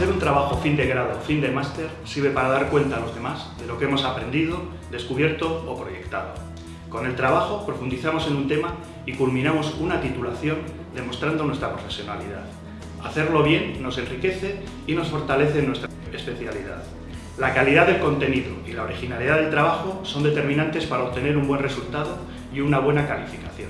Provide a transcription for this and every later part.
Hacer un trabajo fin de grado o fin de máster sirve para dar cuenta a los demás de lo que hemos aprendido, descubierto o proyectado. Con el trabajo profundizamos en un tema y culminamos una titulación demostrando nuestra profesionalidad. Hacerlo bien nos enriquece y nos fortalece en nuestra especialidad. La calidad del contenido y la originalidad del trabajo son determinantes para obtener un buen resultado y una buena calificación.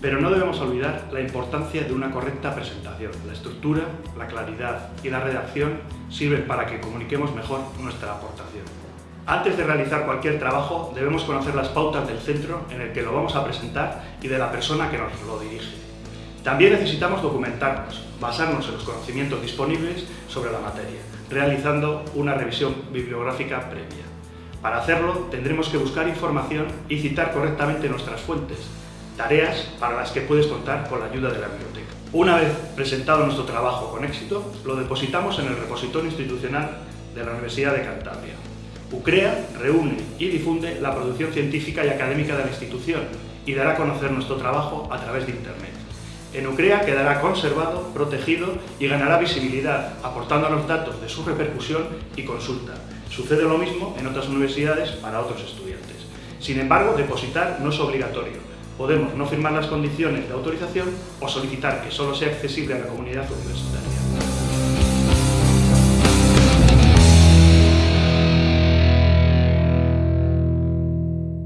Pero no debemos olvidar la importancia de una correcta presentación. La estructura, la claridad y la redacción sirven para que comuniquemos mejor nuestra aportación. Antes de realizar cualquier trabajo debemos conocer las pautas del centro en el que lo vamos a presentar y de la persona que nos lo dirige. También necesitamos documentarnos, basarnos en los conocimientos disponibles sobre la materia, realizando una revisión bibliográfica previa. Para hacerlo tendremos que buscar información y citar correctamente nuestras fuentes, tareas para las que puedes contar con la ayuda de la biblioteca. Una vez presentado nuestro trabajo con éxito, lo depositamos en el repositorio institucional de la Universidad de Cantabria. UCREA reúne y difunde la producción científica y académica de la institución y dará a conocer nuestro trabajo a través de Internet. En UCREA quedará conservado, protegido y ganará visibilidad, aportando los datos de su repercusión y consulta. Sucede lo mismo en otras universidades para otros estudiantes. Sin embargo, depositar no es obligatorio. Podemos no firmar las condiciones de autorización o solicitar que solo sea accesible a la comunidad universitaria.